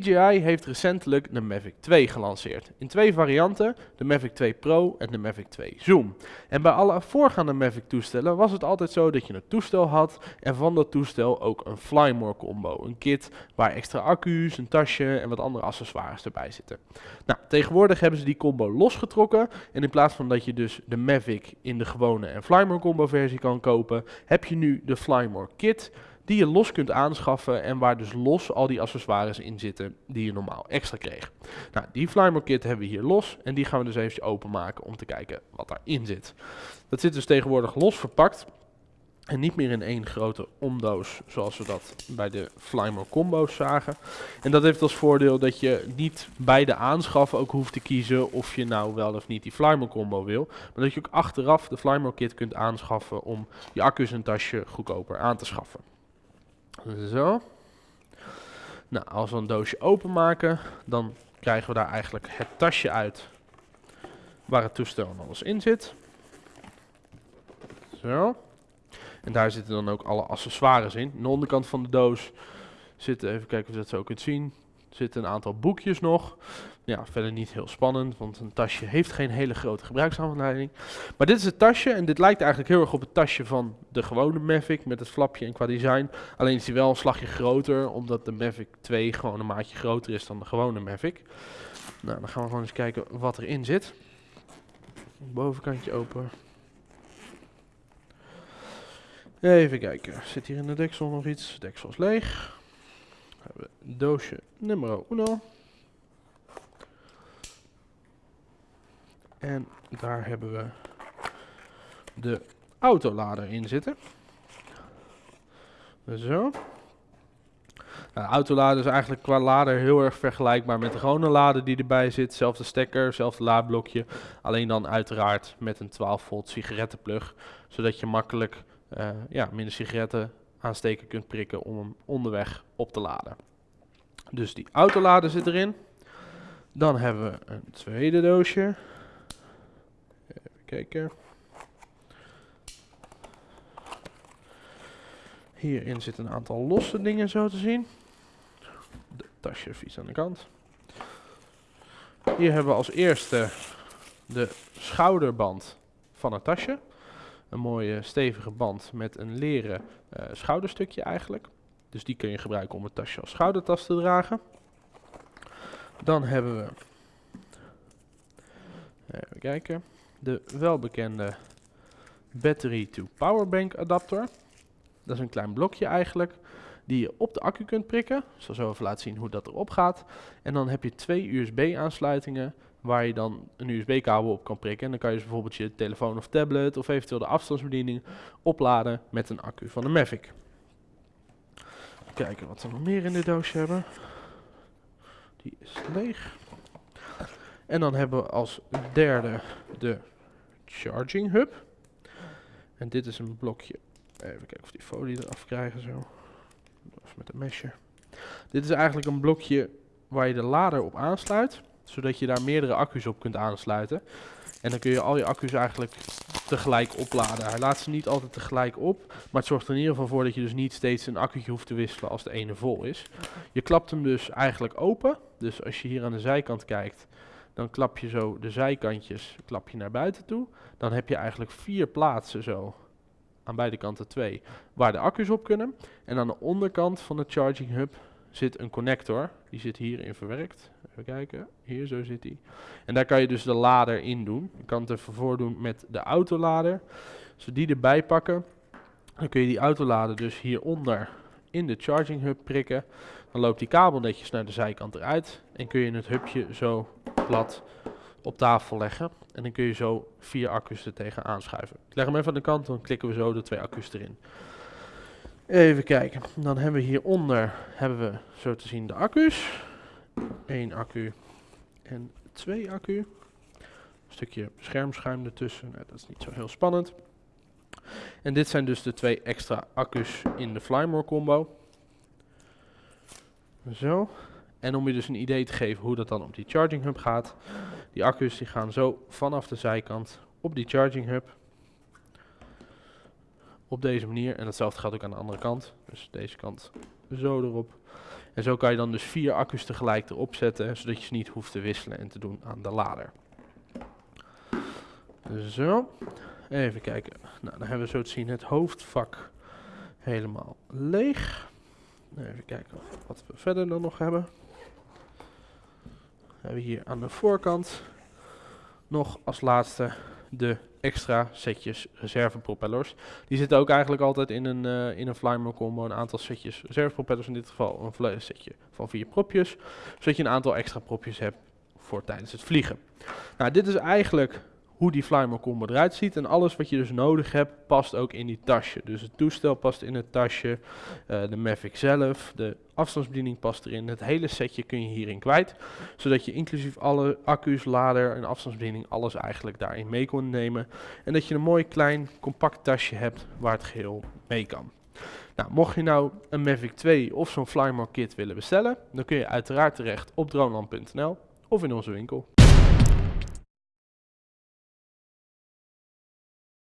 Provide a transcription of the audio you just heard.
DJI heeft recentelijk de Mavic 2 gelanceerd. In twee varianten, de Mavic 2 Pro en de Mavic 2 Zoom. En bij alle voorgaande Mavic toestellen was het altijd zo dat je een toestel had en van dat toestel ook een Flymore combo. Een kit waar extra accu's, een tasje en wat andere accessoires erbij zitten. Nou, tegenwoordig hebben ze die combo losgetrokken en in plaats van dat je dus de Mavic in de gewone en Flymore combo versie kan kopen, heb je nu de Flymore kit die je los kunt aanschaffen en waar dus los al die accessoires in zitten die je normaal extra kreeg. Nou, die Flymore kit hebben we hier los en die gaan we dus even openmaken om te kijken wat daarin zit. Dat zit dus tegenwoordig los verpakt en niet meer in één grote omdoos zoals we dat bij de Flymore combo's zagen. En dat heeft als voordeel dat je niet bij de aanschaf ook hoeft te kiezen of je nou wel of niet die Flymore combo wil. Maar dat je ook achteraf de Flymore kit kunt aanschaffen om je accu's en tasje goedkoper aan te schaffen. Zo. Nou, als we een doosje openmaken, dan krijgen we daar eigenlijk het tasje uit waar het toestel en alles in zit. Zo. En daar zitten dan ook alle accessoires in. Aan de onderkant van de doos zitten, even kijken of je dat zo kunt zien, zitten een aantal boekjes nog. Ja, verder niet heel spannend, want een tasje heeft geen hele grote gebruiksaanleiding. Maar dit is het tasje en dit lijkt eigenlijk heel erg op het tasje van de gewone Mavic met het flapje en qua design. Alleen is hij wel een slagje groter, omdat de Mavic 2 gewoon een maatje groter is dan de gewone Mavic. Nou, dan gaan we gewoon eens kijken wat erin zit. Bovenkantje open. Even kijken, zit hier in de deksel nog iets? Deksel is leeg. We hebben doosje nummer 1. En daar hebben we de autolader in zitten. Zo. Nou, de autolader is eigenlijk qua lader heel erg vergelijkbaar met de gewone lader die erbij zit. Zelfde stekker, zelfde laadblokje. Alleen dan uiteraard met een 12 volt sigarettenplug. Zodat je makkelijk uh, ja, minder sigaretten aansteken kunt prikken om hem onderweg op te laden. Dus die autolader zit erin. Dan hebben we een tweede doosje. Kijken. Hierin zitten een aantal losse dingen zo te zien. De tasje vies aan de kant. Hier hebben we als eerste de schouderband van het tasje. Een mooie stevige band met een leren uh, schouderstukje eigenlijk. Dus die kun je gebruiken om het tasje als schoudertas te dragen. Dan hebben we, even kijken, de welbekende battery to powerbank adapter. Dat is een klein blokje eigenlijk, die je op de accu kunt prikken. Ik zal zo even laten zien hoe dat erop gaat. En dan heb je twee USB aansluitingen waar je dan een USB-kabel op kan prikken. En dan kan je dus bijvoorbeeld je telefoon of tablet of eventueel de afstandsbediening opladen met een accu van de Mavic. Kijken wat we nog meer in de doosje hebben. Die is leeg. En dan hebben we als derde de charging hub. En dit is een blokje. Even kijken of die folie eraf krijgen zo. Of met een mesje. Dit is eigenlijk een blokje waar je de lader op aansluit. Zodat je daar meerdere accu's op kunt aansluiten. En dan kun je al je accu's eigenlijk tegelijk opladen. Hij laat ze niet altijd tegelijk op, maar het zorgt er in ieder geval voor dat je dus niet steeds een accu'tje hoeft te wisselen als de ene vol is. Je klapt hem dus eigenlijk open. Dus als je hier aan de zijkant kijkt, dan klap je zo de zijkantjes klap je naar buiten toe. Dan heb je eigenlijk vier plaatsen zo, aan beide kanten twee, waar de accu's op kunnen. En aan de onderkant van de charging hub zit een connector. Die zit hierin verwerkt. Even kijken. Hier, zo zit die. En daar kan je dus de lader in doen. Je kan het even voordoen met de autolader. Als we die erbij pakken, dan kun je die autolader dus hieronder in de charging hub prikken. Dan loopt die kabel netjes naar de zijkant eruit. En kun je het hubje zo plat op tafel leggen. En dan kun je zo vier accu's er tegen aanschuiven. Ik leg hem even aan de kant, dan klikken we zo de twee accu's erin. Even kijken. Dan hebben we hieronder hebben we zo te zien de accu's. Eén accu en twee accu. Een stukje schermschuim ertussen. Nou, dat is niet zo heel spannend. En dit zijn dus de twee extra accu's in de Flymore combo. Zo. En om je dus een idee te geven hoe dat dan op die charging hub gaat. Die accu's die gaan zo vanaf de zijkant op die charging hub op deze manier. En hetzelfde gaat ook aan de andere kant. Dus deze kant zo erop. En zo kan je dan dus vier accu's tegelijk erop zetten, zodat je ze niet hoeft te wisselen en te doen aan de lader. Zo, even kijken. Nou, dan hebben we zo te zien het hoofdvak helemaal leeg. Even kijken wat we verder dan nog hebben. We hebben hier aan de voorkant nog als laatste de extra setjes reservepropellers. Die zitten ook eigenlijk altijd in een, uh, in een Flymo combo. Een aantal setjes reservepropellers, in dit geval een setje van vier propjes. Zodat je een aantal extra propjes hebt voor tijdens het vliegen. Nou, dit is eigenlijk hoe die Flymo combo eruit ziet. En alles wat je dus nodig hebt, past ook in die tasje. Dus het toestel past in het tasje, uh, de Mavic zelf, de afstandsbediening past erin. Het hele setje kun je hierin kwijt. Zodat je inclusief alle accu's, lader en afstandsbediening, alles eigenlijk daarin mee kon nemen. En dat je een mooi klein compact tasje hebt waar het geheel mee kan. Nou, mocht je nou een Mavic 2 of zo'n Flymo kit willen bestellen, dan kun je uiteraard terecht op droneland.nl of in onze winkel.